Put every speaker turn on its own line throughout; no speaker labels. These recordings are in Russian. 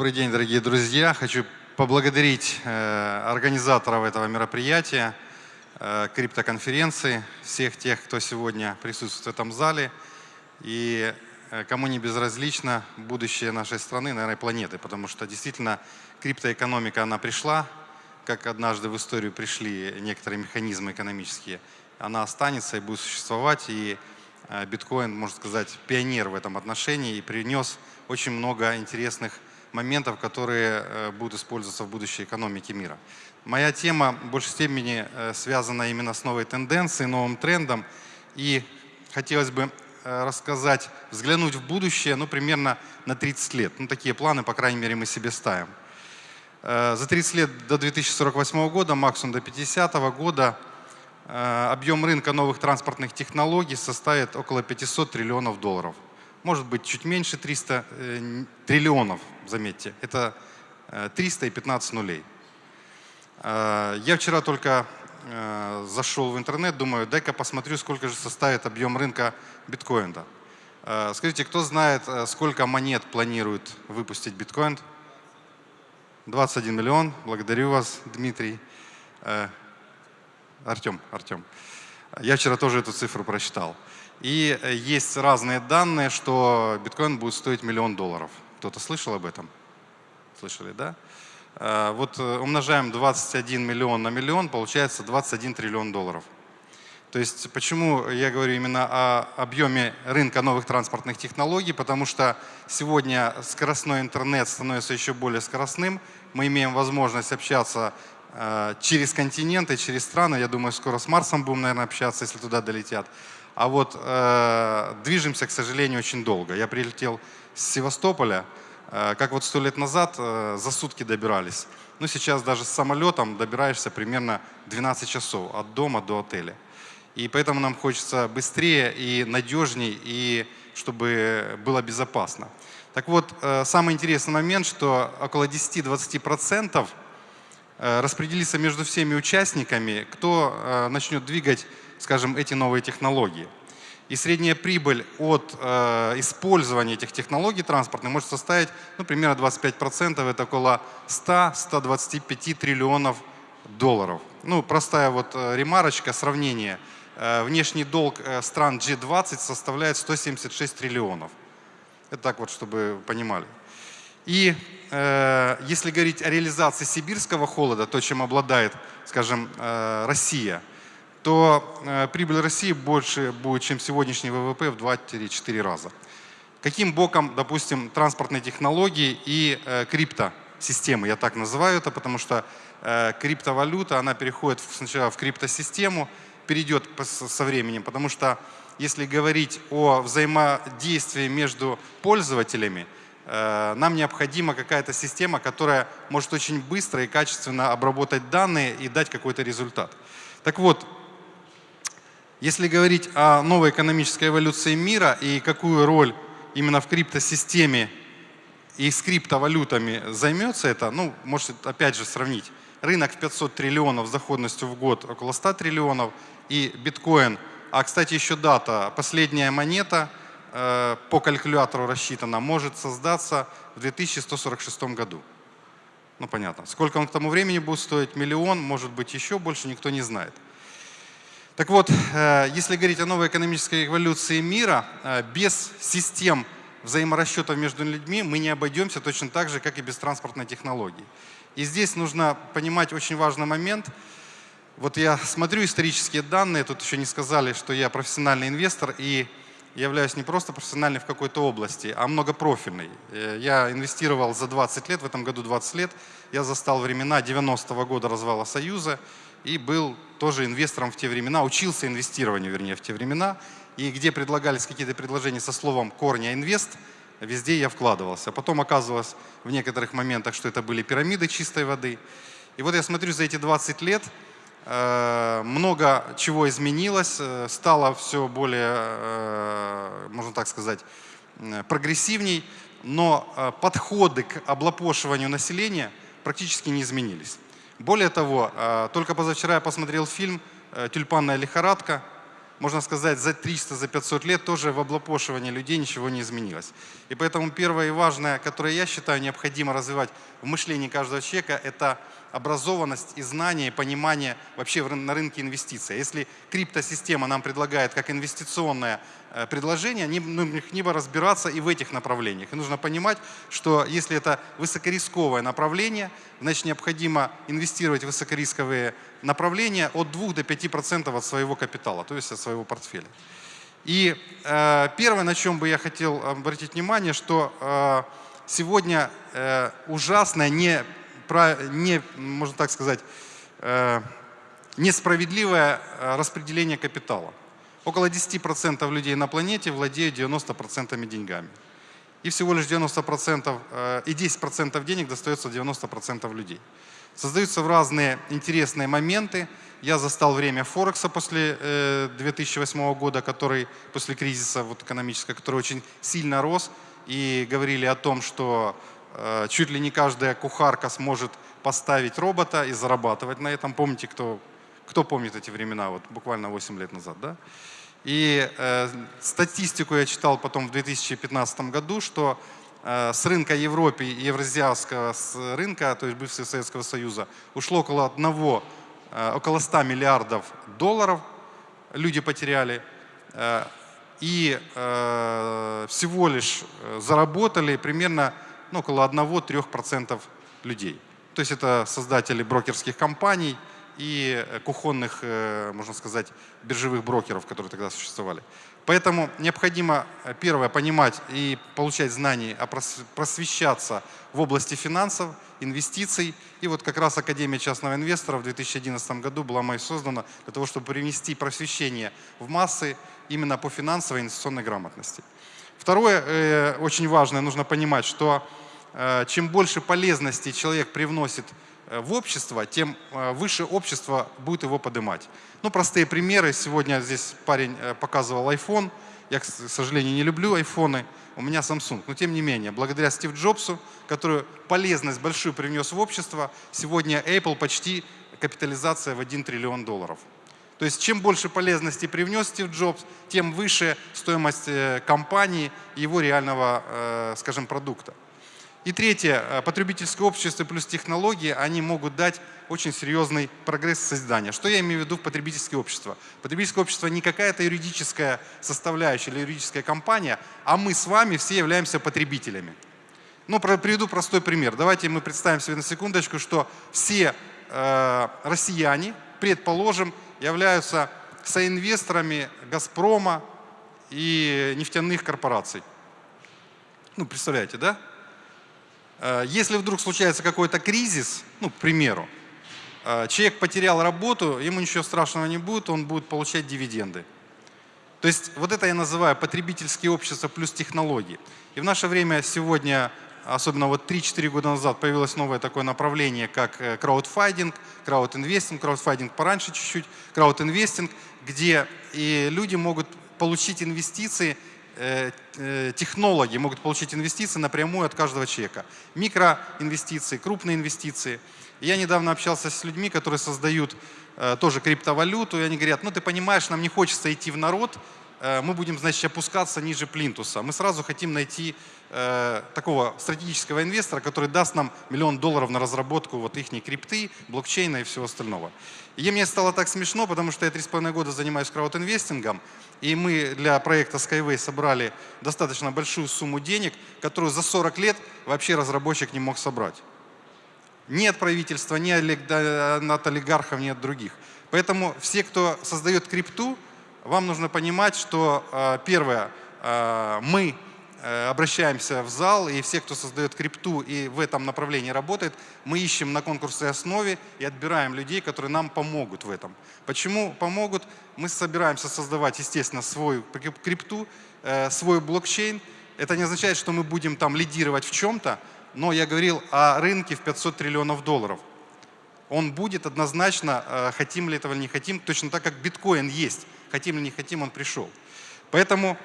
Добрый день, дорогие друзья. Хочу поблагодарить э, организаторов этого мероприятия, э, криптоконференции, всех тех, кто сегодня присутствует в этом зале. И э, кому не безразлично будущее нашей страны, наверное, планеты, потому что действительно криптоэкономика, она пришла, как однажды в историю пришли некоторые механизмы экономические, она останется и будет существовать, и биткоин, можно сказать, пионер в этом отношении и принес очень много интересных моментов, которые э, будут использоваться в будущей экономике мира. Моя тема в большей степени э, связана именно с новой тенденцией, новым трендом. И хотелось бы рассказать, взглянуть в будущее, ну, примерно на 30 лет. Ну, такие планы, по крайней мере, мы себе ставим. За 30 лет до 2048 года, максимум до 50 года, объем рынка новых транспортных технологий составит около 500 триллионов долларов может быть чуть меньше 300 э, триллионов, заметьте. Это 300 э, и 15 нулей. Э, я вчера только э, зашел в интернет, думаю, дай-ка посмотрю, сколько же составит объем рынка биткоина. Скажите, кто знает, сколько монет планирует выпустить биткоин? 21 миллион. Благодарю вас, Дмитрий. Артем, Артем. Я вчера тоже эту цифру прочитал. И есть разные данные, что биткоин будет стоить миллион долларов. Кто-то слышал об этом? Слышали, да? Э, вот э, умножаем 21 миллион на миллион, получается 21 триллион долларов. То есть почему я говорю именно о объеме рынка новых транспортных технологий, потому что сегодня скоростной интернет становится еще более скоростным, мы имеем возможность общаться через континенты, через страны, я думаю, скоро с Марсом будем, наверное, общаться, если туда долетят. А вот э, движемся, к сожалению, очень долго. Я прилетел с Севастополя, э, как вот сто лет назад э, за сутки добирались. Ну, сейчас даже с самолетом добираешься примерно 12 часов от дома до отеля. И поэтому нам хочется быстрее и надежнее, и чтобы было безопасно. Так вот, э, самый интересный момент, что около 10-20% э, распределится между всеми участниками, кто начнет двигать скажем, эти новые технологии. И средняя прибыль от э, использования этих технологий транспортных может составить ну, примерно 25%, это около 100-125 триллионов долларов. Ну, простая вот э, ремарочка, сравнение. Э, внешний долг э, стран G20 составляет 176 триллионов. Это так вот, чтобы вы понимали. И э, если говорить о реализации сибирского холода, то, чем обладает, скажем, э, Россия – то э, прибыль России больше будет, чем сегодняшний ВВП в 2-4 раза. Каким боком, допустим, транспортные технологии и э, криптосистемы, я так называю это, потому что э, криптовалюта, она переходит сначала в криптосистему, перейдет со временем, потому что если говорить о взаимодействии между пользователями, нам необходима какая-то система, которая может очень быстро и качественно обработать данные и дать какой-то результат. Так вот, если говорить о новой экономической эволюции мира и какую роль именно в криптосистеме и с криптовалютами займется это, ну, можете опять же сравнить. Рынок в 500 триллионов с доходностью в год около 100 триллионов и биткоин. А, кстати, еще дата. Последняя монета э, по калькулятору рассчитана может создаться в 2146 году. Ну, понятно. Сколько он к тому времени будет стоить? Миллион, может быть, еще больше, никто не знает. Так вот, э, если говорить о новой экономической эволюции мира, э, без систем взаиморасчетов между людьми мы не обойдемся точно так же, как и без транспортной технологии. И здесь нужно понимать очень важный момент. Вот я смотрю исторические данные, тут еще не сказали, что я профессиональный инвестор и являюсь не просто профессиональный в какой-то области, а многопрофильный. Э, я инвестировал за 20 лет, в этом году 20 лет. Я застал времена 90-го года развала Союза и был тоже инвестором в те времена, учился инвестированию, вернее, в те времена. И где предлагались какие-то предложения со словом «корня инвест», везде я вкладывался. Потом оказывалось в некоторых моментах, что это были пирамиды чистой воды. И вот я смотрю за эти 20 лет, э, много чего изменилось, э, стало все более, э, можно так сказать, прогрессивней, но подходы к облапошиванию населения практически не изменились. Более того, э, только позавчера я посмотрел фильм э, «Тюльпанная лихорадка». можно сказать, за 300, за 500 лет тоже в облапошивании людей ничего не изменилось. И поэтому первое и важное, которое я считаю необходимо развивать в мышлении каждого человека, это образованность и знание, и понимание вообще на рынке инвестиций. Если криптосистема нам предлагает как инвестиционное э, предложение, необходимо разбираться и в этих направлениях. И нужно понимать, что если это высокорисковое направление, значит необходимо инвестировать в высокорисковые направления от 2 до 5% от своего капитала, то есть от своего портфеля. И э, первое, на чем бы я хотел обратить внимание, что э, сегодня э, ужасная не не, можно так сказать, э, несправедливое э, распределение капитала. Около 10% людей на планете владеют 90% деньгами. И всего лишь 90% э, и 10% денег достается 90% людей. Создаются в разные интересные моменты. Я застал время Форекса после 2008 года, который после кризиса вот, экономического, который очень сильно рос. И говорили о том, что Э, чуть ли не каждая кухарка сможет поставить робота и зарабатывать на этом. Помните, кто, кто помнит эти времена, вот буквально 8 лет назад, да? И э, статистику я читал потом в 2015 году, что э, с рынка Европы и евразиатского рынка, то есть бывшего Советского Союза, ушло около одного, э, около 100 миллиардов долларов люди потеряли. Э, и э, всего лишь э, заработали примерно ну, около 1-3% людей. То есть это создатели брокерских компаний и э, кухонных, э, можно сказать, биржевых брокеров, которые тогда существовали. Поэтому необходимо, э, первое, понимать и получать знания, просвещаться в области финансов, инвестиций. И вот как раз Академия частного инвестора в 2011 году была мной создана для того, чтобы привнести просвещение в массы именно по финансовой и инвестиционной грамотности. Второе, очень важное, нужно понимать, что чем больше полезности человек привносит в общество, тем э, выше общество будет его поднимать. Ну, простые примеры. Сегодня здесь парень показывал iPhone. Я, к сожалению, не люблю айфоны. У меня Samsung. Но тем не менее, благодаря Стив Джобсу, который полезность большую привнес в общество, сегодня Apple почти капитализация в 1 триллион долларов. То есть чем больше полезности привнес Стив Джобс, тем выше стоимость компании и его реального, скажем, продукта. И третье, э, потребительское общество плюс технологии, они могут дать очень серьезный прогресс создания. Что я имею в виду в потребительское общество? Потребительское общество не какая-то юридическая составляющая или юридическая компания, а мы с вами все являемся потребителями. Ну, приведу простой пример. Давайте мы представим себе на секундочку, что все э, россияне, предположим, являются соинвесторами «Газпрома» и нефтяных корпораций. Ну, представляете, да? Э, если вдруг случается какой-то кризис, ну, к примеру, э, человек потерял работу, ему ничего страшного не будет, он будет получать дивиденды. То есть вот это я называю потребительские общества плюс технологии. И в наше время сегодня, особенно вот 3-4 года назад, появилось новое такое направление, как э, краудфайдинг, краудинвестинг, краудфайдинг пораньше чуть-чуть, краудинвестинг, где и люди могут получить инвестиции технологи могут получить инвестиции напрямую от каждого человека. Микроинвестиции, крупные инвестиции. Я недавно общался с людьми, которые создают э, тоже криптовалюту, и они говорят, ну ты понимаешь, нам не хочется идти в народ, мы будем, значит, опускаться ниже плинтуса. Мы сразу хотим найти э, такого стратегического инвестора, который даст нам миллион долларов на разработку вот их крипты, блокчейна и всего остального. И мне стало так смешно, потому что я три с половиной года занимаюсь краудинвестингом, и мы для проекта Skyway собрали достаточно большую сумму денег, которую за 40 лет вообще разработчик не мог собрать. Ни от правительства, ни от олигархов, ни от других. Поэтому все, кто создает крипту, вам нужно понимать, что э, первое, э, мы обращаемся в зал, и все, кто создает крипту и в этом направлении работает, мы ищем на конкурсной основе и отбираем людей, которые нам помогут в этом. Почему помогут? Мы собираемся создавать, естественно, свою крипту, э, свой блокчейн. Это не означает, что мы будем там лидировать в чем-то, но я говорил о рынке в 500 триллионов долларов. Он будет однозначно, э, хотим ли этого или не хотим, точно так, как биткоин есть. Хотим или не хотим, он пришел. Поэтому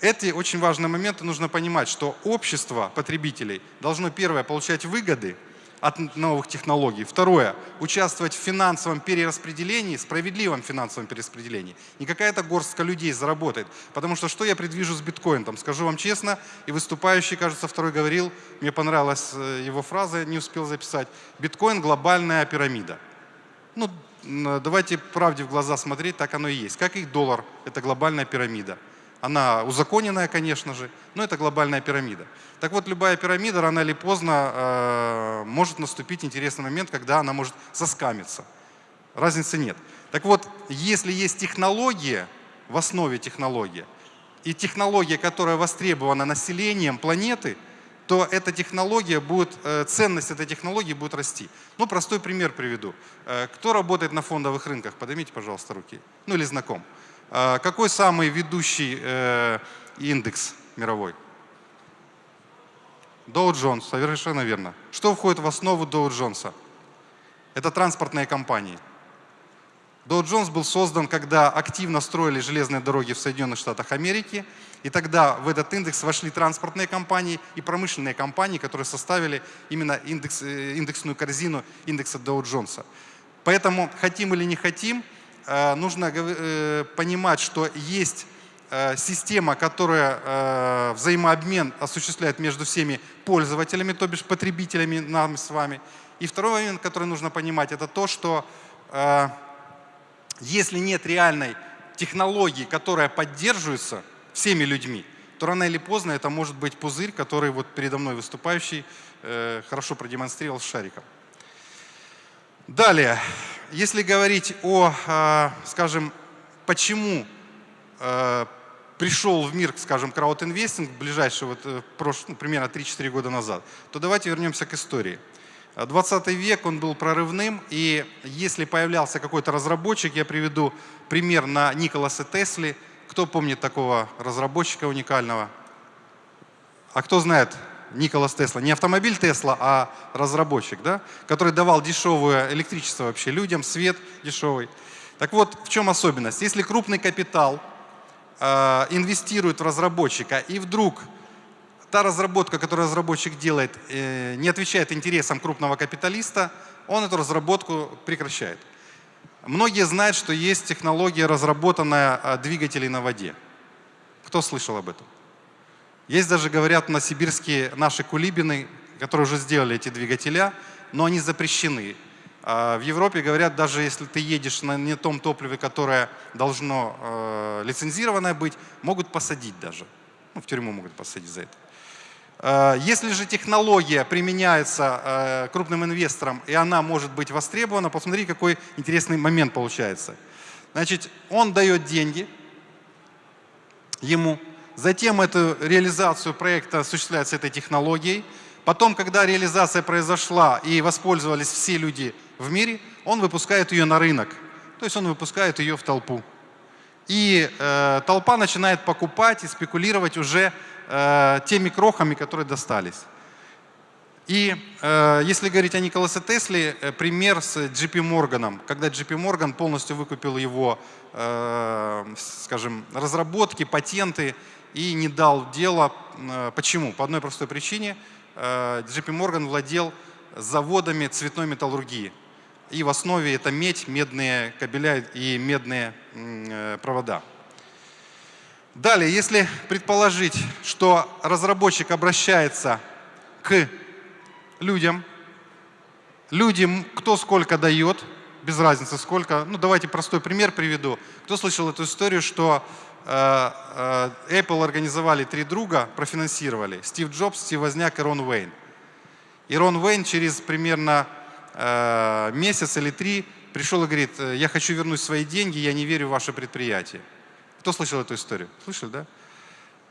эти очень важные моменты нужно понимать, что общество потребителей должно, первое, получать выгоды, от новых технологий. Второе. Участвовать в финансовом перераспределении, справедливом финансовом перераспределении. Не какая-то горстка людей заработает. Потому что что я предвижу с биткоином? Скажу вам честно, и выступающий, кажется, второй говорил, мне понравилась э, его фраза, не успел записать. Биткоин – глобальная пирамида. Ну, давайте правде в глаза смотреть, так оно и есть. Как и доллар – это глобальная пирамида. Она узаконенная, конечно же, но это глобальная пирамида. Так вот, любая пирамида рано или поздно э, может наступить интересный момент, когда она может заскамиться. Разницы нет. Так вот, если есть технология, в основе технология, и технология, которая востребована населением планеты, то эта технология будет, э, ценность этой технологии будет расти. Ну, простой пример приведу. Э, кто работает на фондовых рынках? Поднимите, пожалуйста, руки. Ну, или знаком. Э, какой самый ведущий э, индекс мировой? Доу Джонс, совершенно верно. Что входит в основу Доу Джонса? Это транспортные компании. Доу Джонс был создан, когда активно строили железные дороги в Соединенных Штатах Америки, и тогда в этот индекс вошли транспортные компании и промышленные компании, которые составили именно индекс, э, индексную корзину индекса Доу Джонса. Поэтому, хотим или не хотим, нужно э, понимать, что есть Э, система, которая э, взаимообмен осуществляет между всеми пользователями, то бишь потребителями, нами с вами. И второй момент, который нужно понимать, это то, что э, если нет реальной технологии, которая поддерживается всеми людьми, то рано или поздно это может быть пузырь, который вот передо мной выступающий хорошо продемонстрировал с шариком. Далее, если говорить о, скажем, почему пришел в мир, скажем, краудинвестинг, ближайший, вот, э, ну, примерно 3-4 года назад, то давайте вернемся к истории. 20 век, он был прорывным, и если появлялся какой-то разработчик, я приведу пример на Николаса Тесли. Кто помнит такого разработчика уникального? А кто знает Николас Тесла? Не автомобиль Тесла, а разработчик, да? который давал дешевое электричество вообще людям, свет дешевый. Так вот, в чем особенность? Если крупный капитал – Э, инвестирует в разработчика, и вдруг та разработка, которую разработчик делает, э, не отвечает интересам крупного капиталиста, он эту разработку прекращает. Многие знают, что есть технология, разработанная э, двигателей на воде. Кто слышал об этом? Есть даже, говорят, на сибирские наши кулибины, которые уже сделали эти двигателя, но они запрещены. А в Европе говорят, даже если ты едешь на не том топливе, которое должно э, лицензированное быть, могут посадить даже. Ну, в тюрьму могут посадить за это. Э, если же технология применяется э, крупным инвестором, и она может быть востребована, посмотри, какой интересный момент получается. Значит, он дает деньги ему, затем эту реализацию проекта осуществляется этой технологией, потом, когда реализация произошла и воспользовались все люди в мире, он выпускает ее на рынок. То есть он выпускает ее в толпу. И э, толпа начинает покупать и спекулировать уже э, теми крохами, которые достались. И э, если говорить о Николасе Тесле, э, пример с JP Morgan, когда JP Morgan полностью выкупил его, э, скажем, разработки, патенты и не дал дела. Э, почему? По одной простой причине. Э, JP Morgan владел заводами цветной металлургии. И в основе это медь, медные кабеля и медные э, провода. Далее, если предположить, что разработчик обращается к людям, людям кто сколько дает, без разницы сколько, ну давайте простой пример приведу. Кто слышал эту историю, что э, э, Apple организовали три друга, профинансировали, Стив Джобс, Стив Возняк и Рон Уэйн. И Рон Уэйн через примерно Э, месяц или три пришел и говорит, «Э, я хочу вернуть свои деньги, я не верю в ваше предприятие. Кто слышал эту историю? Слышали, да?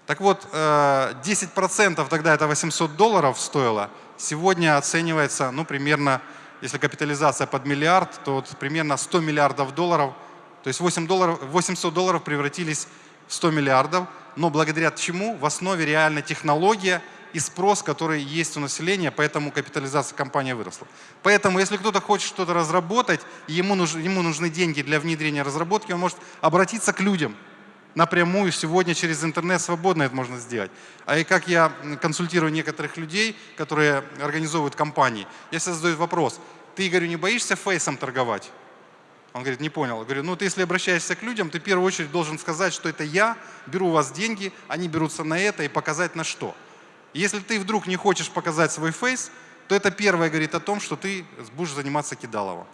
Так вот, 10% э, тогда это 800 долларов стоило, сегодня оценивается, ну, примерно, если капитализация под миллиард, то вот примерно 100 миллиардов долларов, то есть 8 долларов, 800 долларов превратились 100 миллиардов, но благодаря чему? В основе реально технология – и спрос, который есть у населения, поэтому капитализация компании выросла. Поэтому, если кто-то хочет что-то разработать, ему, нуж, ему нужны деньги для внедрения разработки, он может обратиться к людям. напрямую сегодня через интернет свободно это можно сделать. А и как я консультирую некоторых людей, которые организовывают компании, я всегда задаю вопрос, ты, говорю, не боишься фейсом торговать? Он говорит, не понял. Я говорю, ну ты если обращаешься к людям, ты в первую очередь должен сказать, что это я, беру у вас деньги, они берутся на это и показать на что. Если ты вдруг не хочешь показать свой фейс, то это первое говорит о том, что ты будешь заниматься кидалово.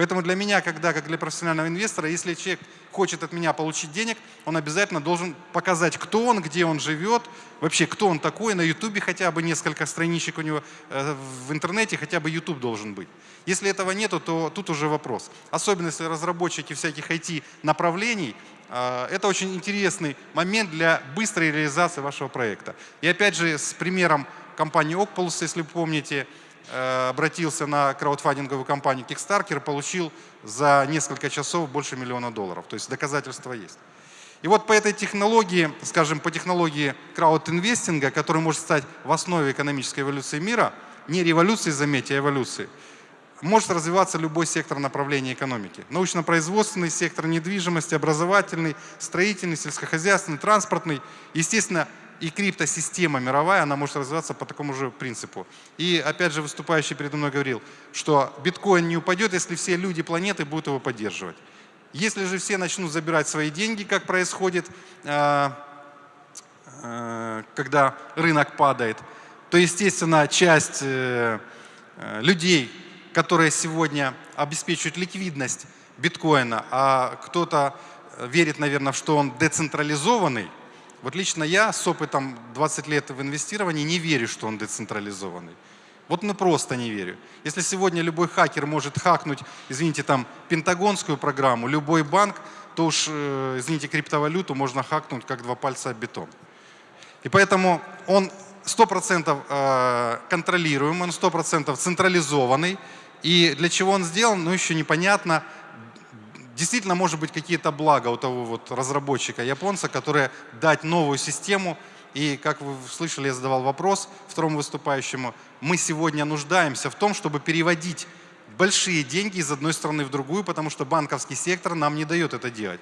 Поэтому для меня, когда, как для профессионального инвестора, если человек хочет от меня получить денег, он обязательно должен показать, кто он, где он живет, вообще кто он такой, на ютубе хотя бы несколько страничек у него, э, в интернете хотя бы YouTube должен быть. Если этого нету, то тут уже вопрос. Особенно если разработчики всяких IT-направлений, э, это очень интересный момент для быстрой реализации вашего проекта. И опять же, с примером компании Ocpulse, если помните, Э, обратился на краудфандинговую компанию Kickstarter, получил за несколько часов больше миллиона долларов. То есть доказательства есть. И вот по этой технологии, скажем, по технологии краудинвестинга, который может стать в основе экономической эволюции мира, не революции, заметьте, а эволюции, может развиваться любой сектор направления экономики. Научно-производственный сектор, недвижимости, образовательный, строительный, сельскохозяйственный, транспортный. Естественно, и криптосистема мировая, она может развиваться по такому же принципу. И опять же выступающий передо мной говорил, что биткоин не упадет, если все люди планеты будут его поддерживать. Если же все начнут забирать свои деньги, как происходит, э, э, когда рынок падает, то, естественно, часть э, людей, которые сегодня обеспечивают ликвидность биткоина, а кто-то верит, наверное, что он децентрализованный, вот лично я с опытом 20 лет в инвестировании не верю, что он децентрализованный. Вот ну просто не верю. Если сегодня любой хакер может хакнуть, извините, там, пентагонскую программу, любой банк, то уж, э, извините, криптовалюту можно хакнуть как два пальца об бетон. И поэтому он 100% э, контролируемый, он 100% централизованный. И для чего он сделан, ну еще непонятно действительно может быть какие-то блага у того вот разработчика японца, которые дать новую систему. И как вы слышали, я задавал вопрос второму выступающему, мы сегодня нуждаемся в том, чтобы переводить большие деньги из одной страны в другую, потому что банковский сектор нам не дает это делать.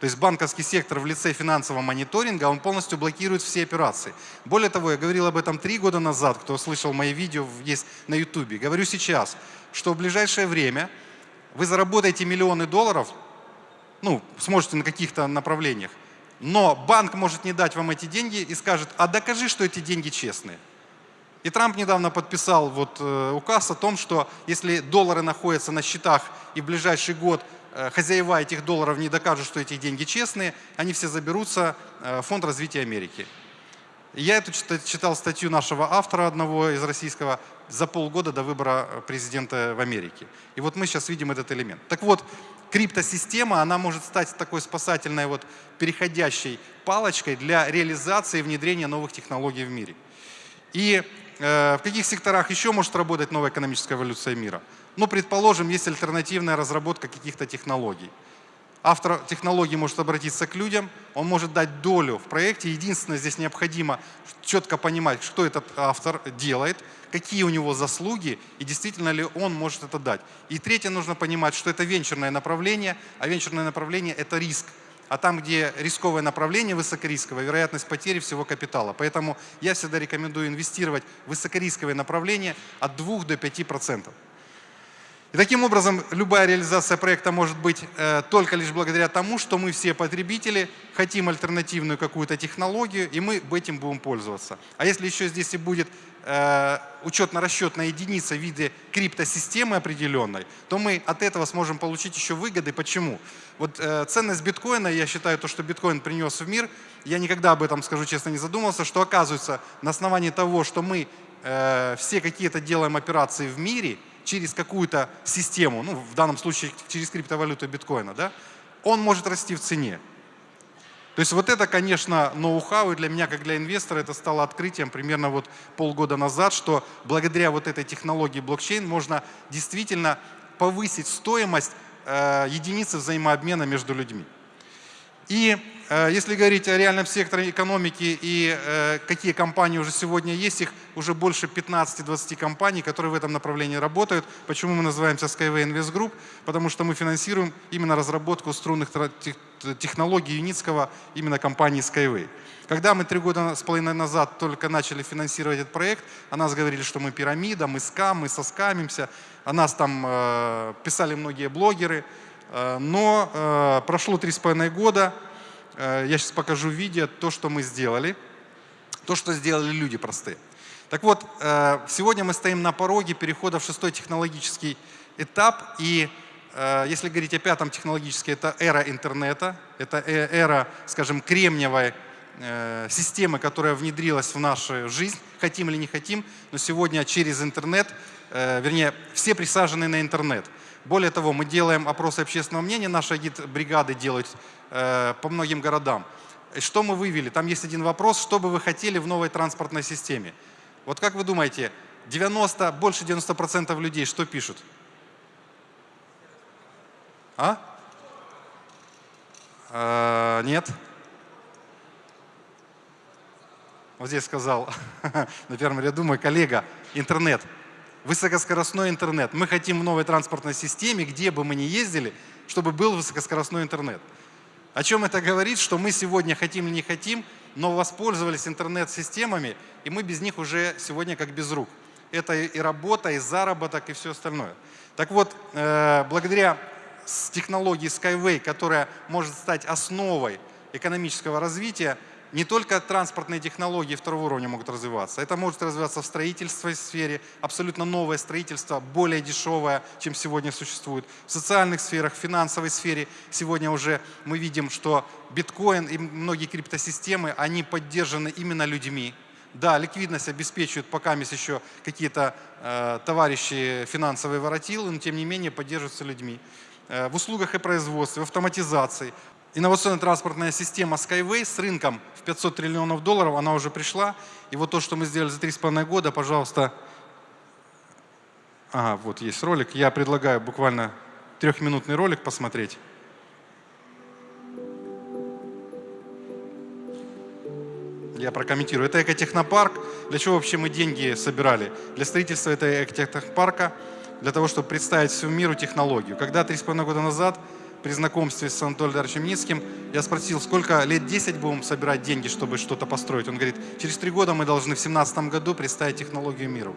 То есть банковский сектор в лице финансового мониторинга, он полностью блокирует все операции. Более того, я говорил об этом три года назад, кто слышал мои видео, есть на YouTube. Говорю сейчас, что в ближайшее время вы заработаете миллионы долларов, ну, сможете на каких-то направлениях, но банк может не дать вам эти деньги и скажет, а докажи, что эти деньги честные. И Трамп недавно подписал вот, э, указ о том, что если доллары находятся на счетах и в ближайший год э, хозяева этих долларов не докажут, что эти деньги честные, они все заберутся э, в Фонд развития Америки. Я эту читал статью нашего автора, одного из российского, за полгода до выбора президента в Америке. И вот мы сейчас видим этот элемент. Так вот, криптосистема, она может стать такой спасательной вот переходящей палочкой для реализации и внедрения новых технологий в мире. И э, в каких секторах еще может работать новая экономическая эволюция мира? Ну, предположим, есть альтернативная разработка каких-то технологий. Автор технологии может обратиться к людям, он может дать долю в проекте. Единственное, здесь необходимо четко понимать, что этот автор делает, какие у него заслуги и действительно ли он может это дать. И третье, нужно понимать, что это венчурное направление, а венчурное направление – это риск. А там, где рисковое направление высокорисковое, вероятность потери всего капитала. Поэтому я всегда рекомендую инвестировать в высокорисковое направление от 2 до 5%. И таким образом, любая реализация проекта может быть э, только лишь благодаря тому, что мы все потребители хотим альтернативную какую-то технологию, и мы этим будем пользоваться. А если еще здесь и будет э, учетно-расчетная единица в виде криптосистемы определенной, то мы от этого сможем получить еще выгоды. Почему? Вот э, ценность биткоина, я считаю, то, что биткоин принес в мир, я никогда об этом, скажу честно, не задумывался, что оказывается на основании того, что мы э, все какие-то делаем операции в мире – через какую-то систему, ну, в данном случае через криптовалюту биткоина, да, он может расти в цене. То есть вот это, конечно, ноу-хау, и для меня, как для инвестора, это стало открытием примерно вот полгода назад, что благодаря вот этой технологии блокчейн можно действительно повысить стоимость э, единицы взаимообмена между людьми. И если говорить о реальном секторе экономики и э, какие компании уже сегодня есть, их уже больше 15-20 компаний, которые в этом направлении работают. Почему мы называемся Skyway Invest Group? Потому что мы финансируем именно разработку струнных технологий Юницкого именно компании Skyway. Когда мы три года с половиной назад только начали финансировать этот проект, о нас говорили, что мы пирамида, мы скам, мы соскамимся. О нас там э, писали многие блогеры. Э, но э, прошло три с половиной года. Э, я сейчас покажу видео то, что мы сделали. То, что сделали люди простые. Так вот, э, сегодня мы стоим на пороге перехода в шестой технологический этап. И э, если говорить о пятом технологическом, это эра интернета, это эра, скажем, кремниевой системы, которая внедрилась в нашу жизнь, хотим или не хотим, но сегодня через интернет, вернее, все присажены на интернет. Более того, мы делаем опросы общественного мнения, наши агит-бригады делают э, по многим городам. Что мы вывели? Там есть один вопрос, что бы вы хотели в новой транспортной системе? Вот как вы думаете, 90, больше 90% людей что пишут? А? а нет. вот здесь сказал на первом ряду мой коллега, интернет, высокоскоростной интернет. Мы хотим в новой транспортной системе, где бы мы ни ездили, чтобы был высокоскоростной интернет. О чем это говорит? Что мы сегодня хотим или не хотим, но воспользовались интернет-системами, и мы без них уже сегодня как без рук. Это и работа, и заработок, и все остальное. Так вот, э, благодаря технологии Skyway, которая может стать основой экономического развития, не только транспортные технологии второго уровня могут развиваться, это может развиваться в строительстве сфере, абсолютно новое строительство, более дешевое, чем сегодня существует. В социальных сферах, в финансовой сфере сегодня уже мы видим, что биткоин и многие криптосистемы, они поддержаны именно людьми. Да, ликвидность обеспечивают пока есть еще какие-то э, товарищи финансовые воротилы, но тем не менее поддерживаются людьми. Э, в услугах и производстве, в автоматизации. Инновационная транспортная система Skyway с рынком в 500 триллионов долларов, она уже пришла. И вот то, что мы сделали за 3,5 года, пожалуйста. Ага, вот есть ролик. Я предлагаю буквально трехминутный ролик посмотреть. Я прокомментирую. Это экотехнопарк. Для чего вообще мы деньги собирали? Для строительства этого экотехнопарка, для того, чтобы представить всему миру технологию. Когда 3,5 года назад при знакомстве с Анатолием Даровичем Ницким, я спросил, сколько лет 10 будем собирать деньги, чтобы что-то построить. Он говорит, через три года мы должны в 2017 году представить технологию миру.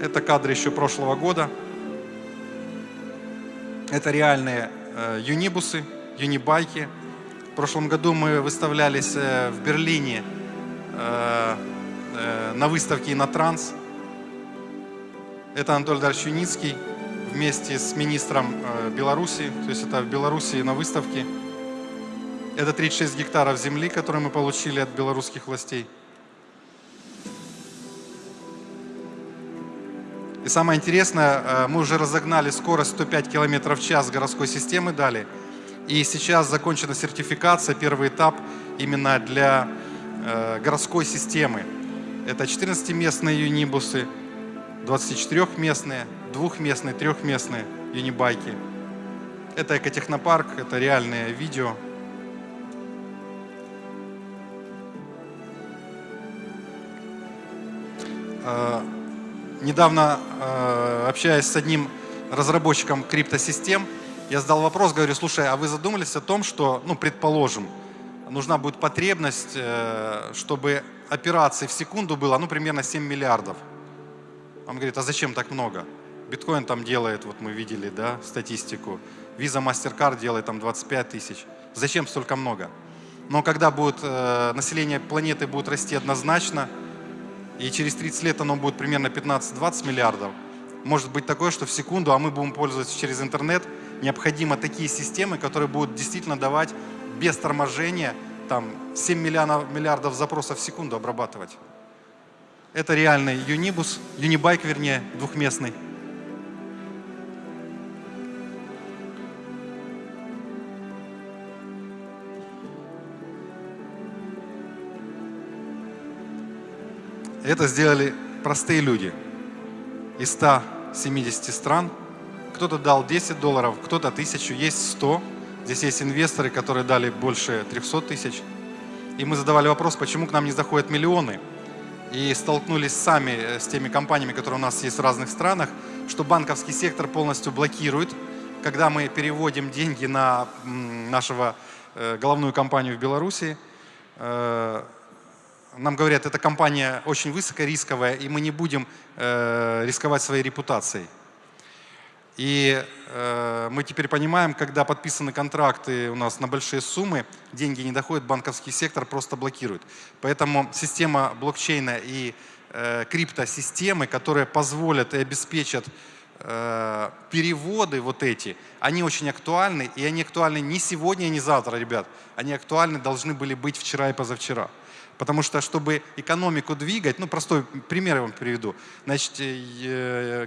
Это кадры еще прошлого года. Это реальные э, юнибусы, юнибайки. В прошлом году мы выставлялись э, в Берлине э, э, на выставке «Инотранс». Это Анатолий Дарович Юницкий вместе с министром э, Беларуси, то есть это в Беларуси на выставке. Это 36 гектаров земли, которые мы получили от белорусских властей. И самое интересное, э, мы уже разогнали скорость 105 км в час городской системы дали. И сейчас закончена сертификация, первый этап именно для э, городской системы. Это 14-местные юнибусы, 24-местные, двухместные, трехместные юнибайки. Это экотехнопарк, это реальное видео. А, недавно, а, общаясь с одним разработчиком криптосистем, я задал вопрос, говорю, слушай, а вы задумались о том, что, ну, предположим, нужна будет потребность, э, чтобы операций в секунду было, ну, примерно 7 миллиардов. Он говорит, а зачем так много? Биткоин там делает, вот мы видели, да, статистику. Visa MasterCard делает там 25 тысяч. Зачем столько много? Но когда будет, э, население планеты будет расти однозначно, и через 30 лет оно будет примерно 15-20 миллиардов, может быть такое, что в секунду, а мы будем пользоваться через интернет, необходимо такие системы, которые будут действительно давать без торможения там 7 миллиардов, миллиардов запросов в секунду обрабатывать. Это реальный юнибус, юнибайк вернее, двухместный. Это сделали простые люди из 170 стран. Кто-то дал 10 долларов, кто-то 1000, есть 100. Здесь есть инвесторы, которые дали больше 300 тысяч. И мы задавали вопрос, почему к нам не заходят миллионы. И столкнулись сами э, с теми компаниями, которые у нас есть в разных странах, что банковский сектор полностью блокирует, когда мы переводим деньги на нашего э, головную компанию в Беларуси. Э, нам говорят, эта компания очень высокорисковая, и мы не будем рисковать своей репутацией. И э, мы теперь понимаем, когда подписаны контракты у нас на большие суммы, деньги не доходят, банковский сектор просто блокирует. Поэтому система блокчейна и э, криптосистемы, которые позволят и обеспечат э, переводы вот эти, они очень актуальны, и они актуальны не сегодня, не завтра, ребят. Они актуальны должны были быть вчера и позавчера. Потому что, чтобы экономику двигать, ну, простой пример я вам приведу. Значит, э,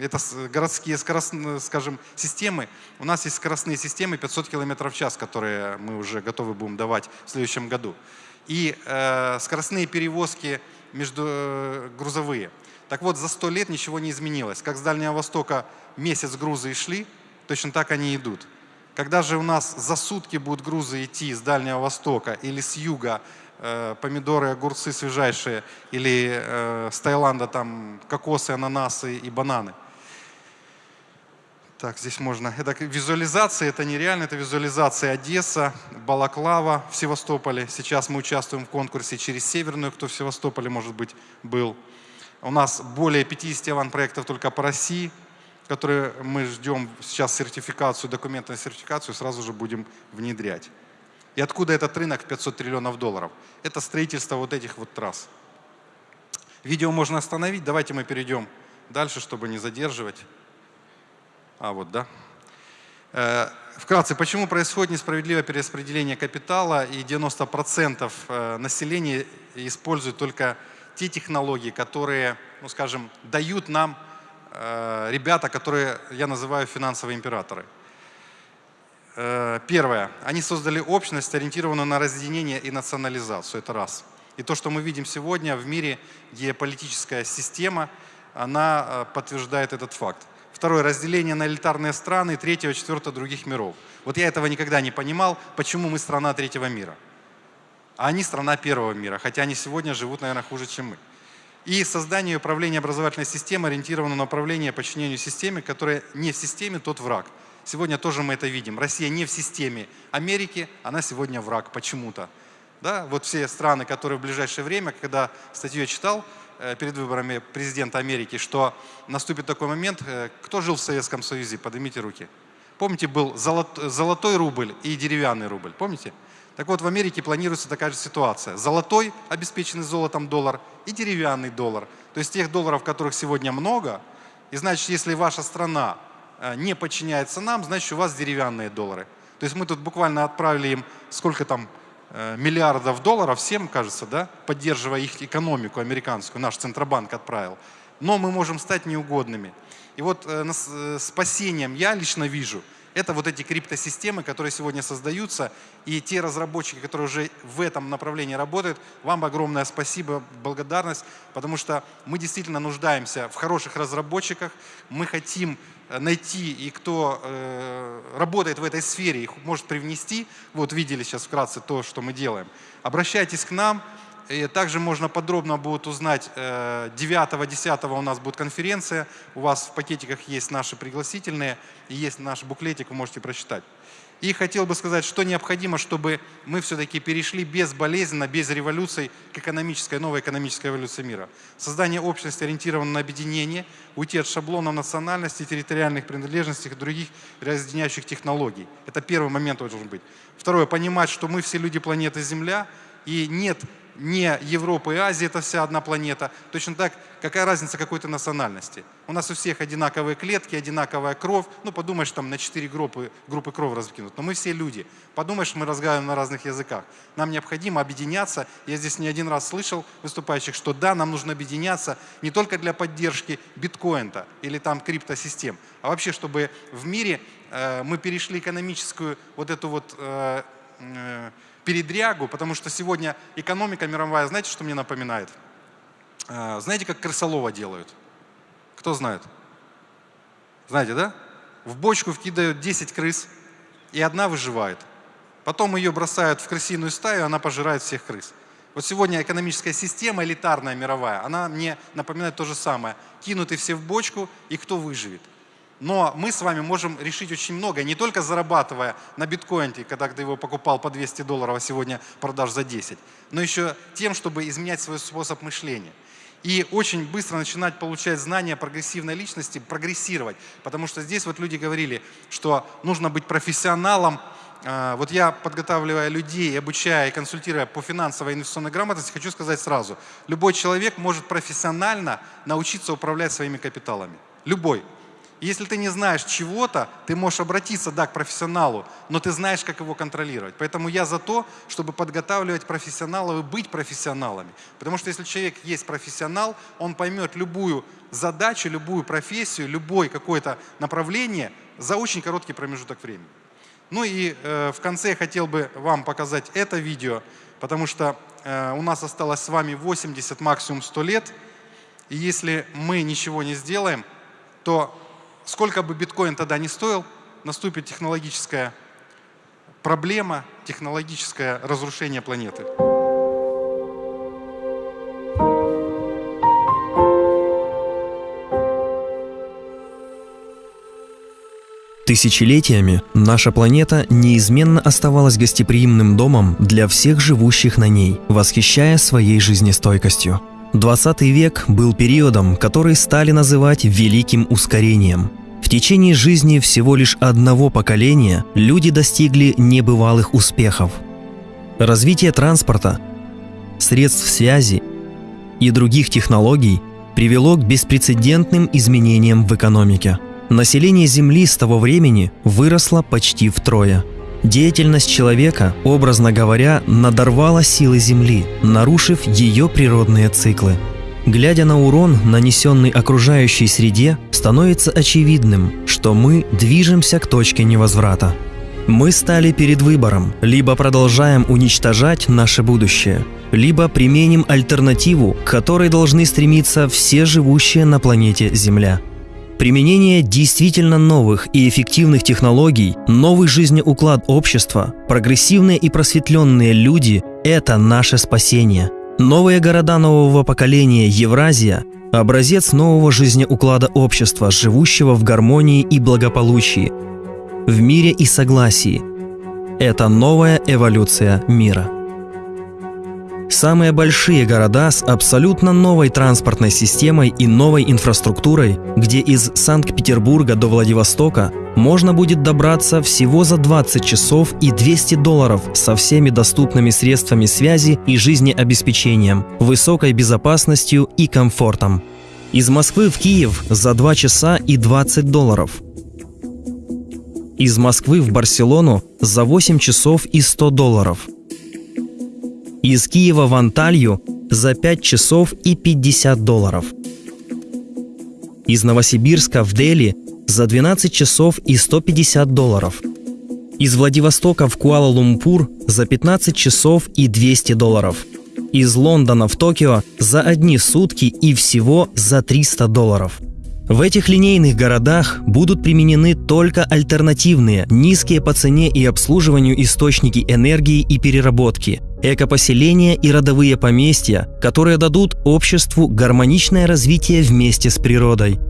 это городские, скоростные, скажем, системы. У нас есть скоростные системы 500 км в час, которые мы уже готовы будем давать в следующем году. И э, скоростные перевозки между э, грузовые. Так вот, за 100 лет ничего не изменилось. Как с Дальнего Востока месяц грузы и шли, точно так они идут. Когда же у нас за сутки будут грузы идти с Дальнего Востока или с юга Э, помидоры, огурцы свежайшие, или э, с Таиланда там кокосы, ананасы и бананы. Так, здесь можно. Это визуализация, это нереально, это визуализация Одесса, Балаклава в Севастополе. Сейчас мы участвуем в конкурсе через Северную, кто в Севастополе, может быть, был. У нас более 50 аван-проектов только по России, которые мы ждем сейчас сертификацию, документную сертификацию, сразу же будем внедрять. И откуда этот рынок 500 триллионов долларов? Это строительство вот этих вот трасс. Видео можно остановить. Давайте мы перейдем дальше, чтобы не задерживать. А, вот, да. Э, вкратце, почему происходит несправедливое перераспределение капитала и 90% э, населения используют только те технологии, которые, ну скажем, дают нам э, ребята, которые я называю финансовые императоры. Э, первое. Они создали общность, ориентированную на разъединение и национализацию. Это раз. И то, что мы видим сегодня в мире, геополитическая система, она э, подтверждает этот факт. Второе. Разделение на элитарные страны. Третье, четвертое, других миров. Вот я этого никогда не понимал, почему мы страна третьего мира. А они страна первого мира, хотя они сегодня живут, наверное, хуже, чем мы. И создание и управление образовательной системой ориентировано на управление подчинению системе, которая не в системе, тот враг. Сегодня тоже мы это видим. Россия не в системе Америки, она сегодня враг почему-то. Да? Вот все страны, которые в ближайшее время, когда статью я читал э, перед выборами президента Америки, что наступит такой момент, э, кто жил в Советском Союзе, поднимите руки. Помните, был золотой рубль и деревянный рубль, помните? Так вот, в Америке планируется такая же ситуация. Золотой, обеспеченный золотом доллар и деревянный доллар. То есть тех долларов, которых сегодня много, и значит, если ваша страна не подчиняется нам, значит, у вас деревянные доллары. То есть мы тут буквально отправили им сколько там э, миллиардов долларов, всем кажется, да, поддерживая их экономику американскую, наш Центробанк отправил. Но мы можем стать неугодными. И вот э, спасением я лично вижу – это вот эти криптосистемы, которые сегодня создаются, и те разработчики, которые уже в этом направлении работают, вам огромное спасибо, благодарность, потому что мы действительно нуждаемся в хороших разработчиках, мы хотим э, найти, и кто э, работает в этой сфере, их может привнести, вот видели сейчас вкратце то, что мы делаем. Обращайтесь к нам, и также можно подробно будет узнать, 9-10 э, у нас будет конференция, у вас в пакетиках есть наши пригласительные, и есть наш буклетик, вы можете прочитать. И хотел бы сказать, что необходимо, чтобы мы все-таки перешли безболезненно, без революций к экономической, новой экономической эволюции мира. Создание общности ориентировано на объединение, уйти от шаблонов национальности, территориальных принадлежностей и других разъединяющих технологий. Это первый момент должен быть. Второе, понимать, что мы все люди планеты Земля, и нет не Европа и Азия, это вся одна планета. Точно так, какая разница какой-то национальности? У нас у всех одинаковые клетки, одинаковая кровь. Ну, подумаешь, там на четыре группы, группы крови раскинут. Но мы все люди. Подумаешь, мы разговариваем на разных языках. Нам необходимо объединяться. Я здесь не один раз слышал выступающих, что да, нам нужно объединяться не только для поддержки биткоина или там криптосистем, а вообще, чтобы в мире э, мы перешли экономическую вот эту вот э, передрягу, потому что сегодня экономика мировая, знаете, что мне напоминает? А, знаете, как крысолова делают? Кто знает? Знаете, да? В бочку вкидывают 10 крыс, и одна выживает. Потом ее бросают в крысиную стаю, она пожирает всех крыс. Вот сегодня экономическая система элитарная, мировая, она мне напоминает то же самое. Кинуты все в бочку, и кто выживет? Но мы с вами можем решить очень много, не только зарабатывая на биткоине, когда ты его покупал по 200 долларов, а сегодня продашь за 10, но еще тем, чтобы изменять свой способ мышления. И очень быстро начинать получать знания прогрессивной личности, прогрессировать. Потому что здесь вот люди говорили, что нужно быть профессионалом. А, вот я, подготавливая людей, обучая и консультируя по финансовой инвестиционной грамотности, хочу сказать сразу, любой человек может профессионально научиться управлять своими капиталами. Любой. Если ты не знаешь чего-то, ты можешь обратиться, да, к профессионалу, но ты знаешь, как его контролировать. Поэтому я за то, чтобы подготавливать профессионалов и быть профессионалами. Потому что если человек есть профессионал, он поймет любую задачу, любую профессию, любое какое-то направление за очень короткий промежуток времени. Ну и э, в конце я хотел бы вам показать это видео, потому что э, у нас осталось с вами 80, максимум 100 лет. И если мы ничего не сделаем, то сколько бы биткоин тогда не стоил, наступит технологическая проблема, технологическое разрушение планеты.
Тысячелетиями наша планета неизменно оставалась гостеприимным домом для всех живущих на ней, восхищая своей жизнестойкостью. 20 век был периодом, который стали называть «великим ускорением». В течение жизни всего лишь одного поколения люди достигли небывалых успехов. Развитие транспорта, средств связи и других технологий привело к беспрецедентным изменениям в экономике. Население Земли с того времени выросло почти втрое – Деятельность человека, образно говоря, надорвала силы Земли, нарушив ее природные циклы. Глядя на урон, нанесенный окружающей среде, становится очевидным, что мы движемся к точке невозврата. Мы стали перед выбором, либо продолжаем уничтожать наше будущее, либо применим альтернативу, к которой должны стремиться все живущие на планете Земля – Применение действительно новых и эффективных технологий, новый жизнеуклад общества, прогрессивные и просветленные люди – это наше спасение. Новые города нового поколения Евразия – образец нового жизнеуклада общества, живущего в гармонии и благополучии, в мире и согласии. Это новая эволюция мира. Самые большие города с абсолютно новой транспортной системой и новой инфраструктурой, где из Санкт-Петербурга до Владивостока можно будет добраться всего за 20 часов и 200 долларов со всеми доступными средствами связи и жизнеобеспечением, высокой безопасностью и комфортом. Из Москвы в Киев за 2 часа и 20 долларов. Из Москвы в Барселону за 8 часов и 100 долларов – из Киева в Анталью за 5 часов и 50 долларов. Из Новосибирска в Дели за 12 часов и 150 долларов. Из Владивостока в Куала-Лумпур за 15 часов и 200 долларов. Из Лондона в Токио за одни сутки и всего за 300 долларов. В этих линейных городах будут применены только альтернативные, низкие по цене и обслуживанию источники энергии и переработки – экопоселения и родовые поместья, которые дадут обществу гармоничное развитие вместе с природой.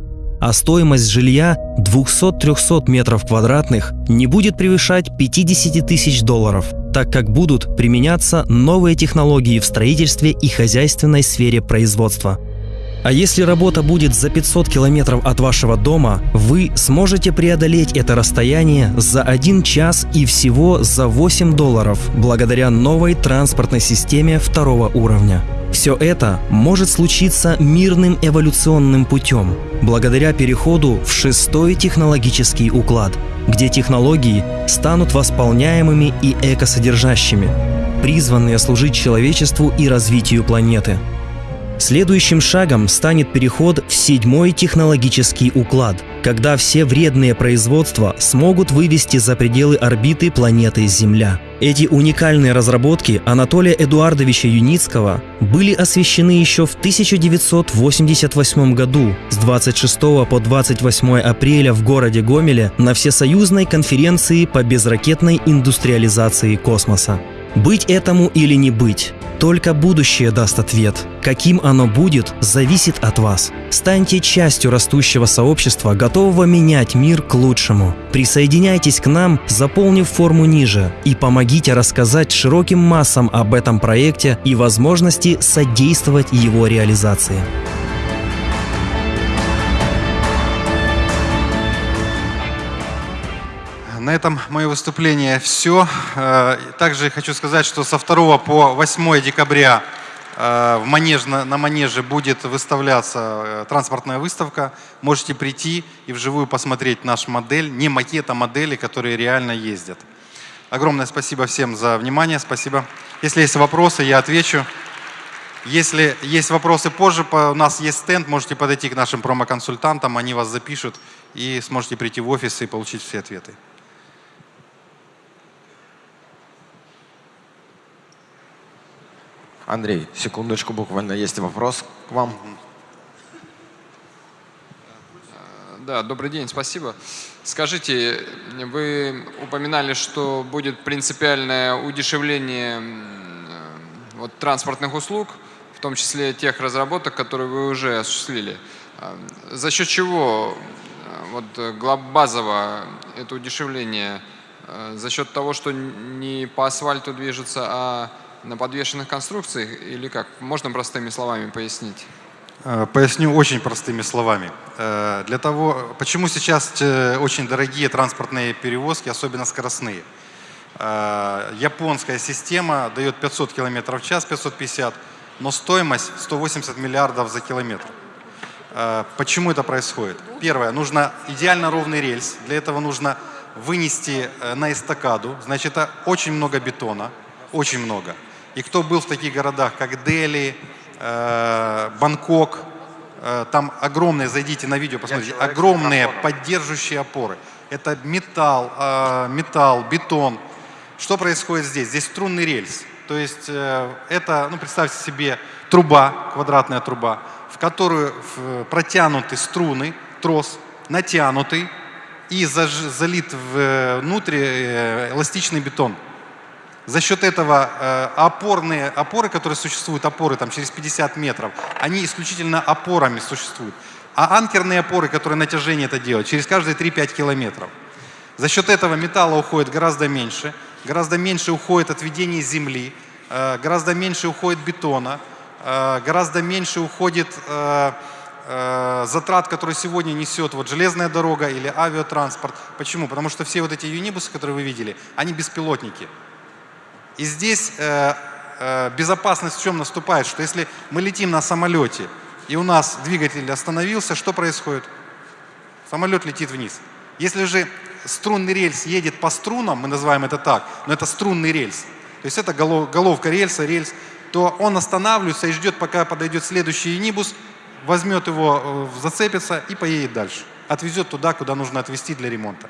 А стоимость жилья 200-300 метров квадратных не будет превышать 50 тысяч долларов, так как будут применяться новые технологии в строительстве и хозяйственной сфере производства – а если работа будет за 500 километров от вашего дома, вы сможете преодолеть это расстояние за 1 час и всего за 8 долларов благодаря новой транспортной системе второго уровня. Все это может случиться мирным эволюционным путем, благодаря переходу в шестой технологический уклад, где технологии станут восполняемыми и экосодержащими, призванные служить человечеству и развитию планеты – Следующим шагом станет переход в седьмой технологический уклад, когда все вредные производства смогут вывести за пределы орбиты планеты Земля. Эти уникальные разработки Анатолия Эдуардовича Юницкого были освещены еще в 1988 году с 26 по 28 апреля в городе Гомеле на Всесоюзной конференции по безракетной индустриализации космоса. Быть этому или не быть, только будущее даст ответ. Каким оно будет, зависит от вас. Станьте частью растущего сообщества, готового менять мир к лучшему. Присоединяйтесь к нам, заполнив форму ниже, и помогите рассказать широким массам об этом проекте и возможности содействовать его реализации.
На этом мое выступление все. Э, также хочу сказать, что со 2 по 8 декабря э, в манеж, на, манеже будет выставляться э, транспортная выставка. Можете прийти и вживую посмотреть наш модель, не макет, а модели, которые реально ездят. Огромное спасибо всем за внимание, спасибо. Если есть вопросы, я отвечу. Если есть вопросы позже, у нас есть стенд, можете подойти к нашим промо-консультантам, они вас запишут и сможете прийти в офис и получить все ответы.
Андрей, секундочку, буквально есть вопрос к вам.
Да, добрый день, спасибо. Скажите, вы упоминали, что будет принципиальное удешевление вот, транспортных услуг, в том числе тех разработок, которые вы уже осуществили. А, за счет чего вот, базово это удешевление? За счет того, что не по асфальту движется, а на подвешенных конструкциях или как? Можно простыми словами пояснить?
Э, поясню очень простыми словами. Э, для того, почему сейчас э, очень дорогие транспортные перевозки, особенно скоростные. Японская система дает 500 км в час, 550, но стоимость 180 миллиардов за километр. Почему это происходит? Первое, нужно идеально ровный рельс. Для этого нужно вынести на эстакаду. Значит, это очень много бетона, очень много. И кто был в таких городах, как Дели, э, Бангкок, э, там огромные, зайдите на видео, посмотрите, огромные поддерживающие опоры. Это металл, э, металл, бетон. Что происходит здесь? Здесь струнный рельс. То есть это, ну представьте себе, труба, квадратная труба, в которую протянуты струны, трос, натянутый и залит внутрь эластичный бетон. За счет этого э, опорные опоры, которые существуют, опоры там через 50 метров, они исключительно опорами существуют. А анкерные опоры, которые натяжение это делают, через каждые 3-5 километров. За счет этого металла уходит гораздо меньше, гораздо меньше уходит отведение земли, э, гораздо меньше уходит бетона, э, гораздо меньше уходит затрат, которые сегодня несет вот железная дорога или авиатранспорт. Почему? Потому что все вот эти юнибусы, которые вы видели, они беспилотники. И здесь э, э, безопасность в чем наступает, что если мы летим на самолете, и у нас двигатель остановился, что происходит? Самолет летит вниз. Если же струнный рельс едет по струнам, мы называем это так, но это струнный рельс, то есть это голов, головка рельса, рельс, то он останавливается и ждет, пока подойдет следующий нибус, возьмет его, э, зацепится и поедет дальше. Отвезет туда, куда нужно отвезти для ремонта.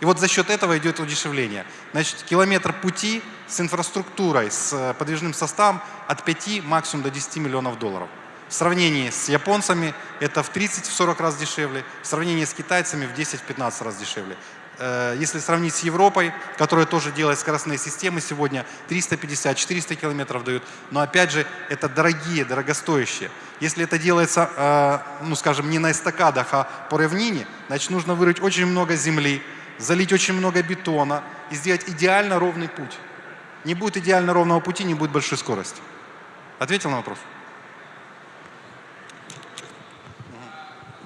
И вот за счет этого идет удешевление. Значит, километр пути с инфраструктурой, с э, подвижным составом от 5 максимум до 10 миллионов долларов. В сравнении с японцами это в 30-40 раз дешевле, в сравнении с китайцами в 10-15 раз дешевле. Э, если сравнить с Европой, которая тоже делает скоростные системы, сегодня 350-400 километров дают, но опять же это дорогие, дорогостоящие. Если это делается, э, ну скажем, не на эстакадах, а по равнине, значит нужно вырыть очень много земли, залить очень много бетона и сделать идеально ровный путь. Не будет идеально ровного пути, не будет большой скорости. Ответил на вопрос?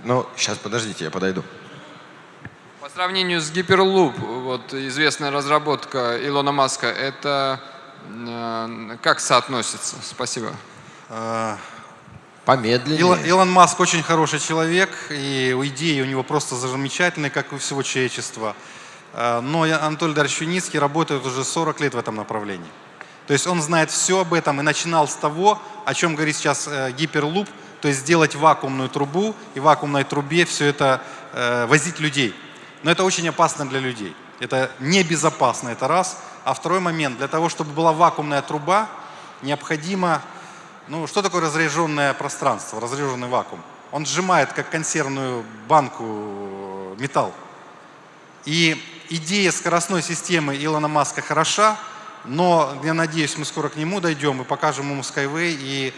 Ну, сейчас подождите, я подойду.
По сравнению с Hyperloop, вот известная разработка Илона Маска, это э, как соотносится? Спасибо.
Помедленнее.
Илон, Илон Маск очень хороший человек, и идеи у него просто замечательные, как у всего человечества. А, но Анатолий Дарьевич Юницкий работает уже 40 лет в этом направлении. То есть он знает все об этом и начинал с того, о чем говорит сейчас э, гиперлуп, то есть сделать вакуумную трубу и в вакуумной трубе все это э, возить людей. Но это очень опасно для людей. Это небезопасно, это раз. А второй момент, для того, чтобы была вакуумная труба, необходимо, ну, что такое разряженное пространство, разряженный вакуум? Он сжимает, как консервную банку, металл. И идея скоростной системы Илона Маска хороша, но я надеюсь, мы скоро к нему дойдем и покажем ему Skyway и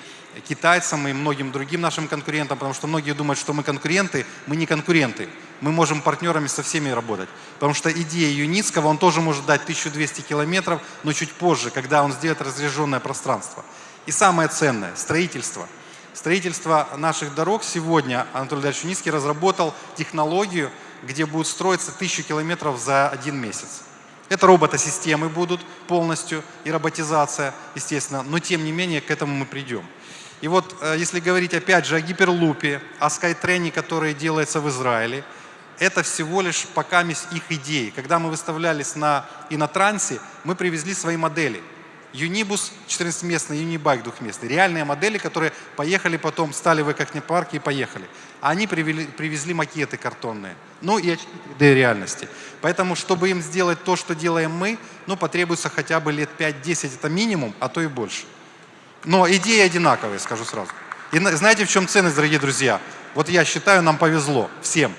китайцам и многим другим нашим конкурентам, потому что многие думают, что мы конкуренты, мы не конкуренты. Мы можем партнерами со всеми работать. Потому что идея Юницкого, он тоже может дать 1200 километров, но чуть позже, когда он сделает разряженное пространство. И самое ценное – строительство. Строительство наших дорог сегодня Анатолий Дальевич разработал технологию, где будут строиться 1000 километров за один месяц. Это роботосистемы будут полностью и роботизация, естественно, но тем не менее к этому мы придем. И вот э, если говорить опять же о гиперлупе, о скайтрене, который делается в Израиле, это всего лишь пока их идеи. Когда мы выставлялись на Инотрансе, мы привезли свои модели. Юнибус 14-местный, Юнибайк двухместный. Реальные модели, которые поехали потом, стали в экохнепарке и поехали. А они привели, привезли макеты картонные. Ну и 3D реальности. Поэтому, чтобы им сделать то, что делаем мы, ну, потребуется хотя бы лет 5-10, это минимум, а то и больше. Но идеи одинаковые, скажу сразу. И знаете, в чем ценность, дорогие друзья? Вот я считаю, нам повезло всем.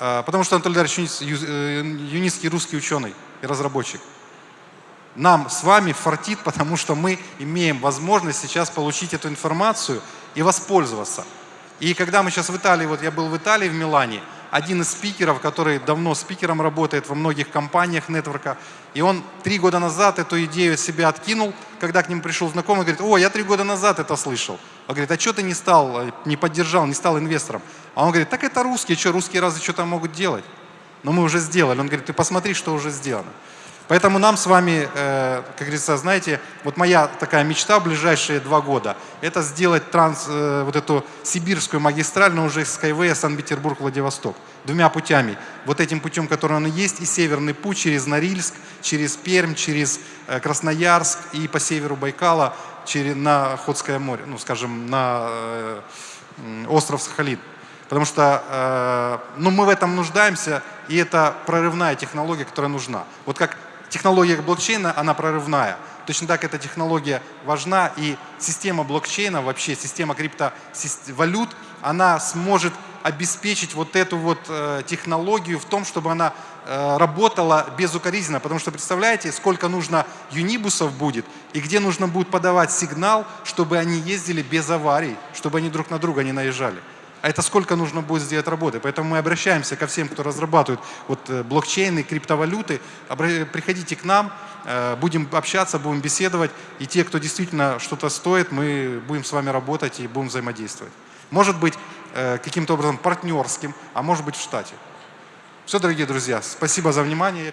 А, потому что Анатолий Дарьевич э, Юницкий русский ученый и разработчик. Нам с вами фартит, потому что мы имеем возможность сейчас получить эту информацию и воспользоваться. И когда мы сейчас в Италии, вот я был в Италии, в Милане, один из спикеров, который давно спикером работает во многих компаниях нетворка, и он три года назад эту идею от себя откинул, когда к нему пришел знакомый, говорит, о, я три года назад это слышал. Он говорит, а что ты не стал, э, не поддержал, не стал инвестором? А он говорит, так это русские, что русские разве что-то могут делать? Но мы уже сделали. Он говорит, ты посмотри, что уже сделано. Поэтому нам с вами, э, как говорится, знаете, вот моя такая мечта в ближайшие два года, это сделать транс, э, вот эту сибирскую магистраль, но уже Skyway Санкт-Петербург-Владивосток. Двумя путями. Вот этим путем, который он есть, и северный путь через Норильск, через Пермь, через э, Красноярск и по северу Байкала через, на Охотское море, ну, скажем, на остров Сахалин. Потому что ну, мы в этом нуждаемся, и это прорывная технология, которая нужна. Вот как технология блокчейна, она прорывная. Точно так эта технология важна, и система блокчейна, вообще система криптовалют, она сможет обеспечить вот эту вот э, технологию в том, чтобы она э, работала безукоризненно. Потому что представляете, сколько нужно юнибусов будет, и где нужно будет подавать сигнал, чтобы они ездили без аварий, чтобы они друг на друга не наезжали а это сколько нужно будет сделать работы. Поэтому мы обращаемся ко всем, кто разрабатывает вот, э, блокчейны, криптовалюты. Приходите к нам, э, будем общаться, будем беседовать. И те, кто действительно что-то стоит, мы будем с вами работать и будем взаимодействовать. Может быть, э, каким-то образом партнерским, а может быть в штате. Все, дорогие друзья, спасибо за внимание.